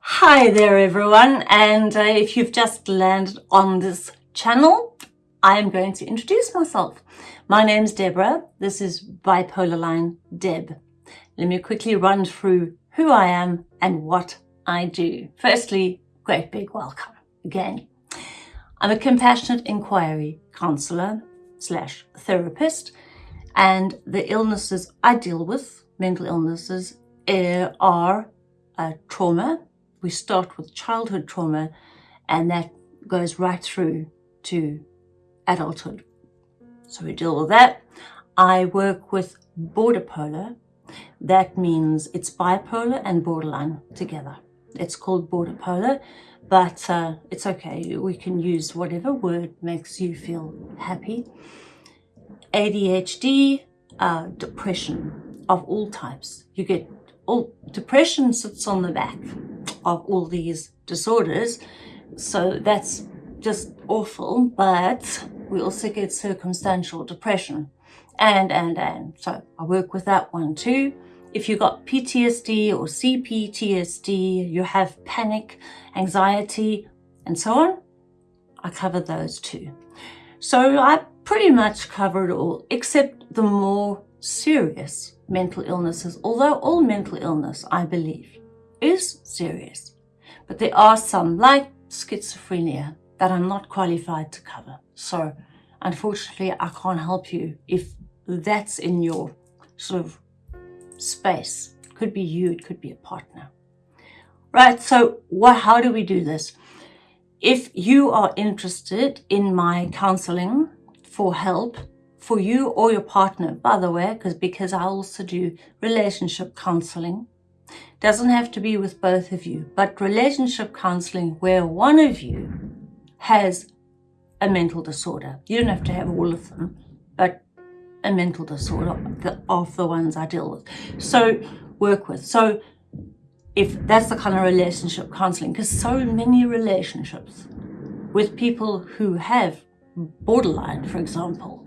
Hi there everyone and uh, if you've just landed on this channel I'm going to introduce myself. My name's Deborah. This is Bipolar Line Deb. Let me quickly run through who I am and what I do. Firstly, great big welcome again. I'm a compassionate inquiry counsellor slash therapist and the illnesses I deal with, mental illnesses, uh, are uh, trauma. We start with childhood trauma and that goes right through to adulthood. So we deal with that. I work with border polar. That means it's bipolar and borderline together. It's called border polar, but uh, it's okay. We can use whatever word makes you feel happy. ADHD, uh, depression of all types. You get all depression sits on the back of all these disorders. So that's just awful, but we also get circumstantial depression and, and, and. So I work with that one too. If you've got PTSD or CPTSD, you have panic, anxiety, and so on, I cover those too. So I pretty much cover it all, except the more serious mental illnesses, although all mental illness, I believe, is serious. But there are some, like schizophrenia, that I'm not qualified to cover. So unfortunately, I can't help you if that's in your sort of space. Could be you, it could be a partner. Right, so what, how do we do this? If you are interested in my counseling for help, for you or your partner, by the way, because because I also do relationship counseling. Doesn't have to be with both of you, but relationship counseling where one of you has a mental disorder. You don't have to have all of them, but a mental disorder of the ones I deal with. So work with. So if that's the kind of relationship counseling, because so many relationships with people who have borderline, for example,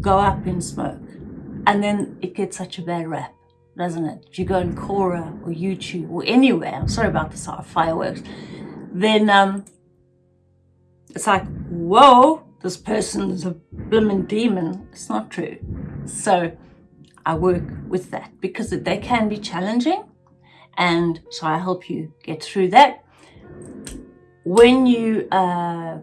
go up in smoke. And then it gets such a bad rap, doesn't it? If you go on Quora or YouTube or anywhere, I'm sorry about the fireworks, then um, it's like, whoa, this person is a blooming demon. It's not true. So I work with that because they can be challenging. And so I help you get through that. When you uh,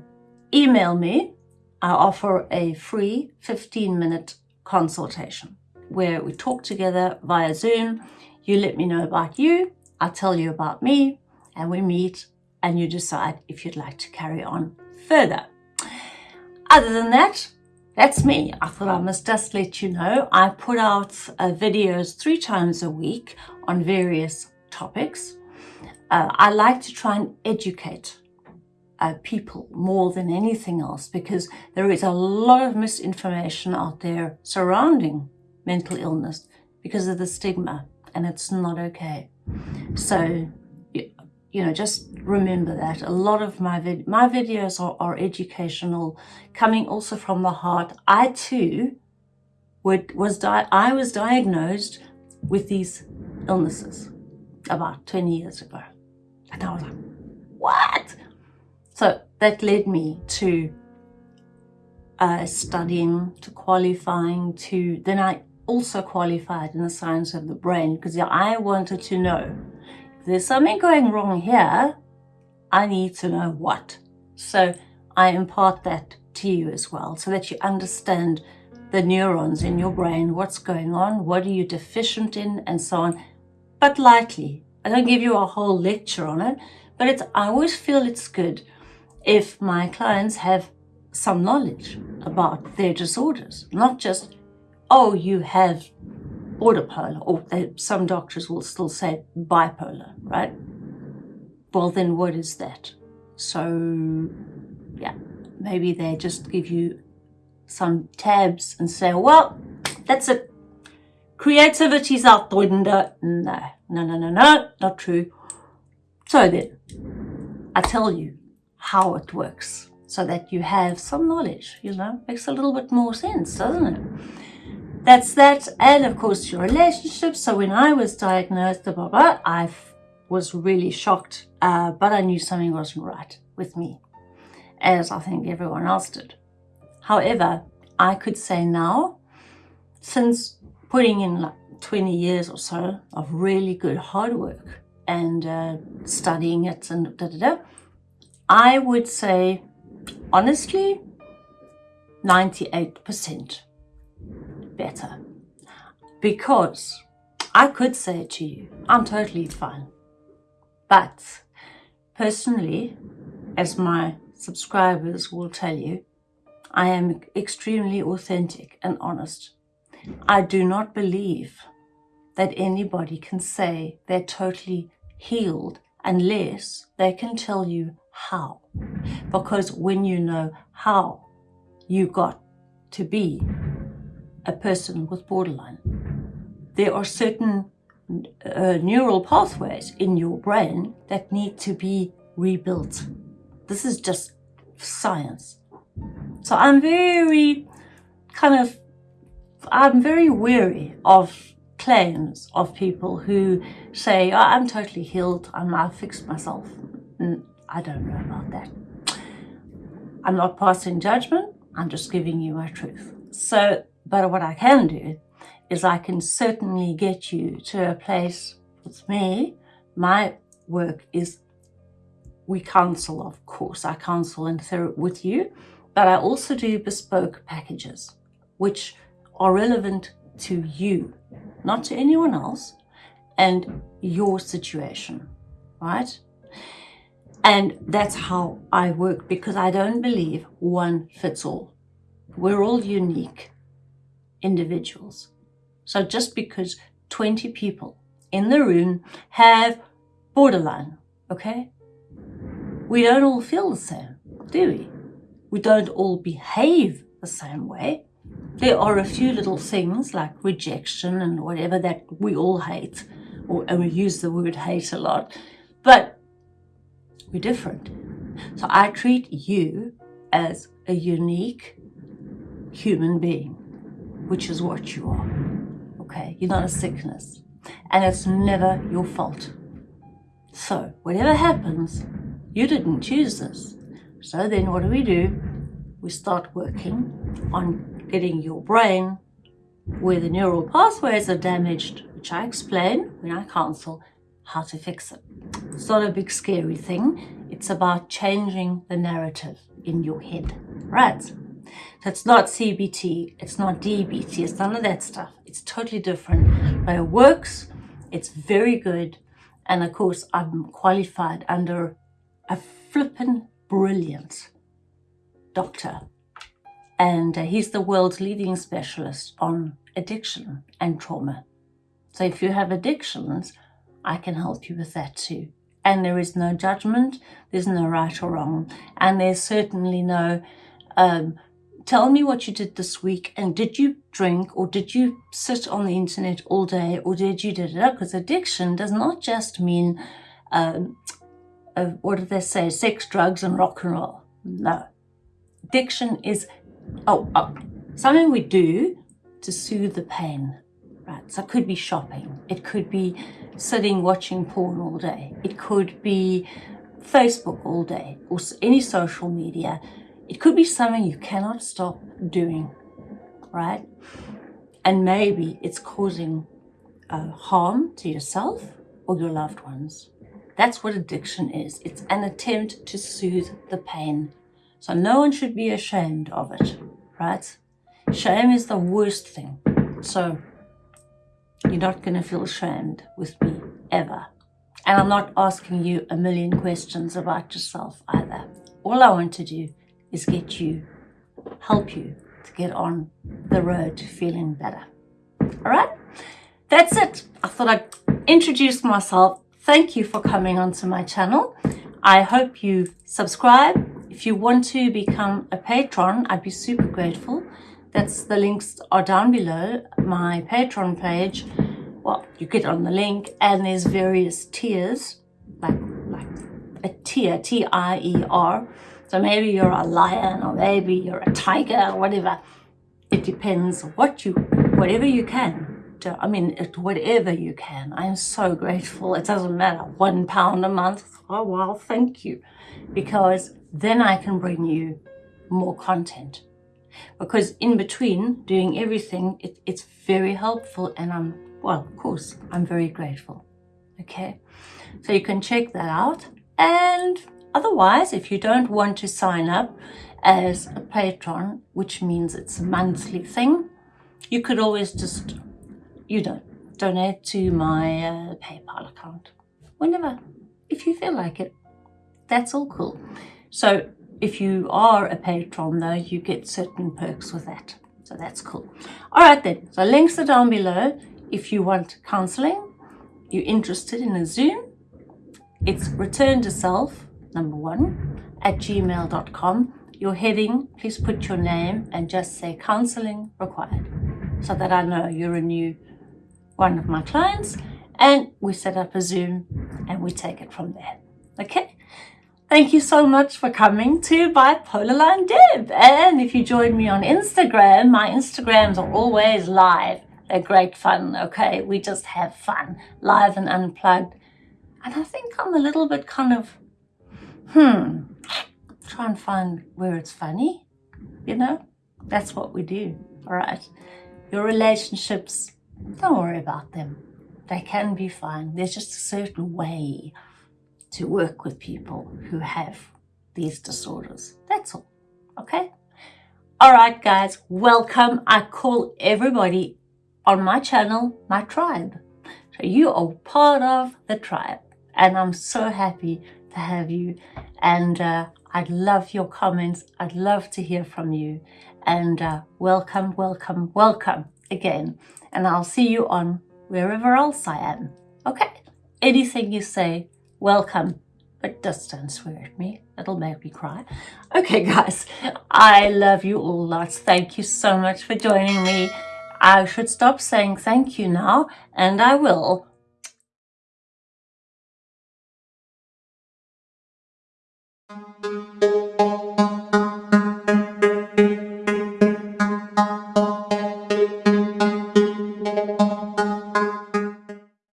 email me, I offer a free 15 minute consultation where we talk together via Zoom. You let me know about you, I tell you about me, and we meet and you decide if you'd like to carry on further. Other than that, that's me. I thought I must just let you know. I put out uh, videos three times a week on various topics. Uh, I like to try and educate uh, people more than anything else because there is a lot of misinformation out there surrounding mental illness because of the stigma and it's not okay. So, you know, just remember that a lot of my, vid my videos are, are educational, coming also from the heart. I too would, was I was diagnosed with these illnesses about 20 years ago. And I was like, what? So that led me to uh, studying, to qualifying, to then I also qualified in the science of the brain because I wanted to know there's something going wrong here, I need to know what. So I impart that to you as well so that you understand the neurons in your brain, what's going on, what are you deficient in, and so on. But lightly. I don't give you a whole lecture on it, but it's, I always feel it's good if my clients have some knowledge about their disorders, not just, oh, you have bipolar, or they, uh, some doctors will still say bipolar, right? Well, then what is that? So, yeah, maybe they just give you some tabs and say, well, that's it. Creativity's out the window. No, no, no, no, no, not true. So then, I tell you, how it works. so that you have some knowledge, you know, makes a little bit more sense, doesn't it? That's that. And of course, your relationship. So when I was diagnosed, blah, blah, I was really shocked, uh, but I knew something wasn't right with me, as I think everyone else did. However, I could say now, since putting in like 20 years or so of really good hard work and uh, studying it and da da da, I would say, honestly, 98% better. Because I could say it to you, I'm totally fine. But personally, as my subscribers will tell you, I am extremely authentic and honest. I do not believe that anybody can say they're totally healed unless they can tell you how. Because when you know how you got to be a person with borderline, there are certain uh, neural pathways in your brain that need to be rebuilt. This is just science. So I'm very kind of, I'm very weary of claims of people who say, oh, I'm totally healed, I'm, I've fixed myself. I don't know about that. I'm not passing judgment, I'm just giving you my truth. So, but what I can do is I can certainly get you to a place with me. My work is we counsel, of course. I counsel and with you, but I also do bespoke packages, which are relevant to you, not to anyone else, and your situation, right? And that's how I work because I don't believe one fits all. We're all unique individuals. So just because 20 people in the room have borderline, okay? We don't all feel the same, do we? We don't all behave the same way. There are a few little things like rejection and whatever that we all hate, or, and we use the word hate a lot, but we're different. So I treat you as a unique human being, which is what you are okay? You're not a sickness. And it's never your fault. So, whatever happens, you didn't choose this. So then what do we do? We start working on getting your brain where the neural pathways are damaged, which I explain when I counsel how to fix it. It's not a big scary thing. It's about changing the narrative in your head, right? So it's not CBT, it's not DBT, it's none of that stuff. It's totally different, but it works. It's very good. And of course, I'm qualified under a flippin' brilliant doctor. And uh, he's the world's leading specialist on addiction and trauma. So if you have addictions, I can help you with that too. And there is no judgment, there's no right or wrong, and there's certainly no um, tell me what you did this week and did you drink or did you sit on the internet all day or did you do it because addiction does not just mean um, uh, what did they say sex drugs and rock and roll. No. Addiction is oh, oh something we do to soothe the pain right? So it could be shopping. It could be sitting watching porn all day. It could be facebook all day or any social media it could be something you cannot stop doing, right? And maybe it's causing uh, harm to yourself or your loved ones. That's what addiction is. It's an attempt to soothe the pain. So no one should be ashamed of it, right? Shame is the worst thing. So you're not going to feel ashamed with me ever. And I'm not asking you a million questions about yourself either. All I want to do is get you, help you to get on the road to feeling better. All right, that's it. I thought I'd introduce myself. Thank you for coming onto my channel. I hope you subscribe. If you want to become a patron, I'd be super grateful. That's the links are down below my Patreon page. Well, you get on the link and there's various tiers, like, like a tier, T-I-E-R, So maybe you're a lion or maybe you're a tiger or whatever. It depends what you, whatever you can. I mean, it, whatever you can. I'm so grateful. It doesn't matter. One pound a month. Oh, well, thank you. Because then I can bring you more content. Because in between doing everything, it, it's very helpful and I'm, well, of course, I'm very grateful. Okay. So you can check that out. And otherwise, if you don't want to sign up as a patron, which means it's a monthly thing, you could always just, you know, donate to my uh, PayPal account whenever, if you feel like it. That's all cool. So if you are a patron though, you get certain perks with that. So that's cool. All right then, so links are down below. If you want counseling, you're interested in a Zoom, it's return to self, number one, at gmail.com. Your heading, please put your name and just say counseling required so that I know you're a new one of my clients and we set up a Zoom and we take it from there. Okay? Thank you so much for coming to Bipolar Line Deb. And if you join me on Instagram, my Instagrams are always live. They're great fun, okay? We just have fun, live and unplugged. And I think I'm a little bit kind of, hmm, try and find where it's funny, you know? That's what we do, all right? Your relationships, don't worry about them. They can be fine. There's just a certain way to work with people who have these disorders. That's all, okay? All right, guys, welcome. I call everybody on my channel my tribe. So you are part of the tribe and I'm so happy to have you and uh, I'd love your comments. I'd love to hear from you and uh, welcome, welcome, welcome again. And I'll see you on wherever else I am. Okay, anything you say, welcome, but just don't swear at me. It'll make me cry. Okay, guys, I love you all lots. Thank you so much for joining me. I should stop saying thank you now, and I will.